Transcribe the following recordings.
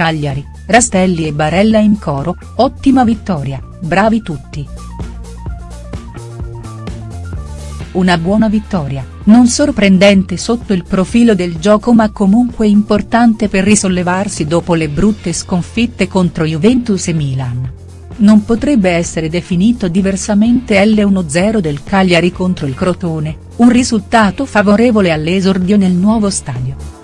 Cagliari, Rastelli e Barella in coro, ottima vittoria, bravi tutti. Una buona vittoria, non sorprendente sotto il profilo del gioco ma comunque importante per risollevarsi dopo le brutte sconfitte contro Juventus e Milan. Non potrebbe essere definito diversamente l'1-0 del Cagliari contro il Crotone, un risultato favorevole all'esordio nel nuovo stadio.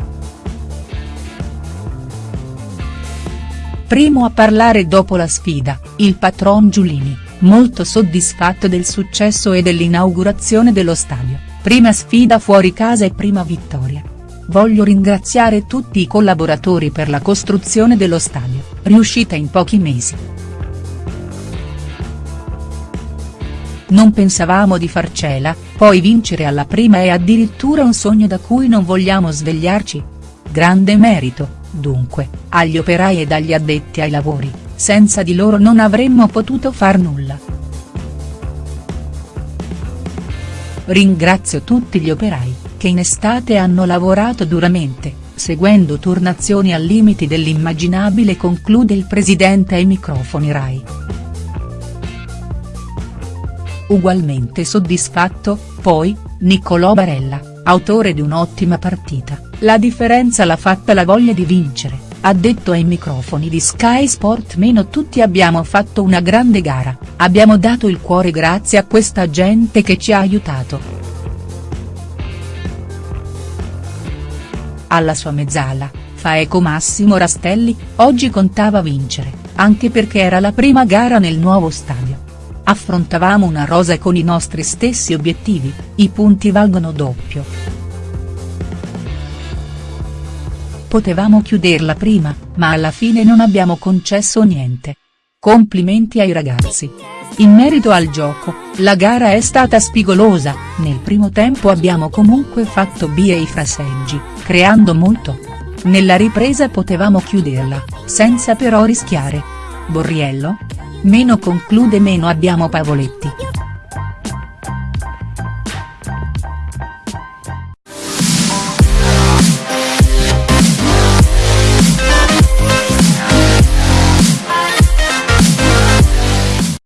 Primo a parlare dopo la sfida, il patron Giulini molto soddisfatto del successo e dell'inaugurazione dello stadio, prima sfida fuori casa e prima vittoria. Voglio ringraziare tutti i collaboratori per la costruzione dello stadio, riuscita in pochi mesi. Non pensavamo di farcela, poi vincere alla prima è addirittura un sogno da cui non vogliamo svegliarci. Grande merito, dunque, agli operai ed agli addetti ai lavori, senza di loro non avremmo potuto far nulla. Ringrazio tutti gli operai, che in estate hanno lavorato duramente, seguendo turnazioni al limiti dell'immaginabile conclude il presidente ai microfoni Rai. Ugualmente soddisfatto, poi, Niccolò Barella, autore di un'ottima partita, la differenza l'ha fatta la voglia di vincere ha detto ai microfoni di Sky Sport meno tutti abbiamo fatto una grande gara, abbiamo dato il cuore grazie a questa gente che ci ha aiutato. Alla sua mezzala, fa eco Massimo Rastelli, oggi contava vincere, anche perché era la prima gara nel nuovo stadio. Affrontavamo una rosa con i nostri stessi obiettivi, i punti valgono doppio. Potevamo chiuderla prima, ma alla fine non abbiamo concesso niente. Complimenti ai ragazzi. In merito al gioco, la gara è stata spigolosa, nel primo tempo abbiamo comunque fatto bie i fraseggi, creando molto. Nella ripresa potevamo chiuderla, senza però rischiare. Borriello? Meno conclude meno abbiamo Pavoletti.